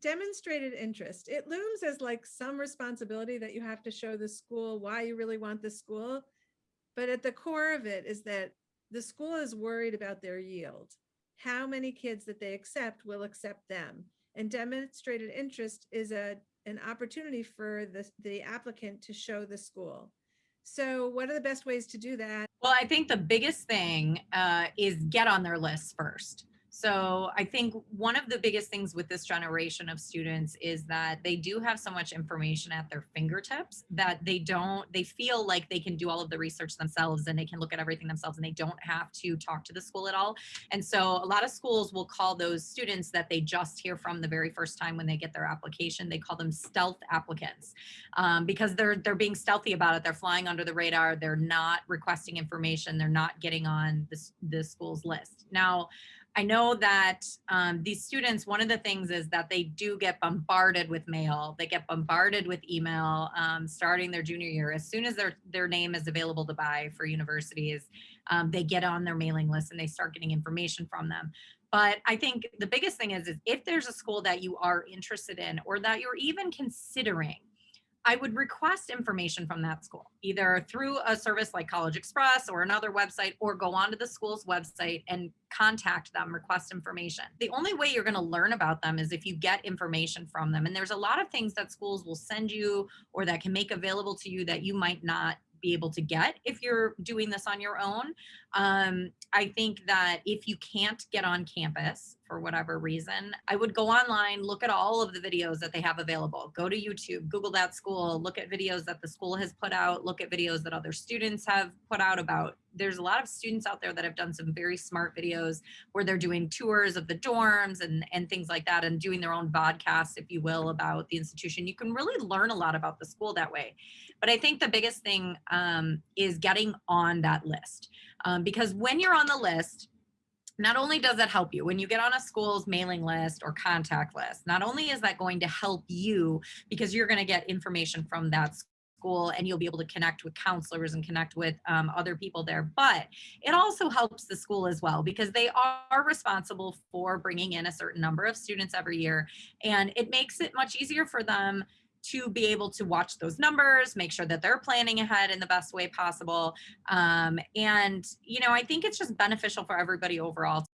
demonstrated interest. It looms as like some responsibility that you have to show the school why you really want the school. But at the core of it is that the school is worried about their yield. How many kids that they accept will accept them. And demonstrated interest is a, an opportunity for the, the applicant to show the school. So what are the best ways to do that? Well, I think the biggest thing uh, is get on their list first. So I think one of the biggest things with this generation of students is that they do have so much information at their fingertips that they don't, they feel like they can do all of the research themselves and they can look at everything themselves and they don't have to talk to the school at all. And so a lot of schools will call those students that they just hear from the very first time when they get their application, they call them stealth applicants um, because they're, they're being stealthy about it. They're flying under the radar. They're not requesting information. They're not getting on this, the school's list. Now, I know that um, these students, one of the things is that they do get bombarded with mail. They get bombarded with email um, starting their junior year. As soon as their, their name is available to buy for universities, um, they get on their mailing list and they start getting information from them. But I think the biggest thing is, is if there's a school that you are interested in or that you're even considering, I would request information from that school, either through a service like CollegeXpress or another website, or go onto the school's website and contact them, request information. The only way you're gonna learn about them is if you get information from them. And there's a lot of things that schools will send you or that can make available to you that you might not be able to get if you're doing this on your own. Um, I think that if you can't get on campus for whatever reason, I would go online, look at all of the videos that they have available. Go to YouTube, Google that school, look at videos that the school has put out, look at videos that other students have put out about. There's a lot of students out there that have done some very smart videos where they're doing tours of the dorms and, and things like that and doing their own podcasts, if you will, about the institution. You can really learn a lot about the school that way. But I think the biggest thing um, is getting on that list. Um, because when you're on the list, not only does that help you when you get on a school's mailing list or contact list, not only is that going to help you because you're going to get information from that school and you'll be able to connect with counselors and connect with um, other people there. But it also helps the school as well because they are responsible for bringing in a certain number of students every year. And it makes it much easier for them to be able to watch those numbers, make sure that they're planning ahead in the best way possible. Um, and, you know, I think it's just beneficial for everybody overall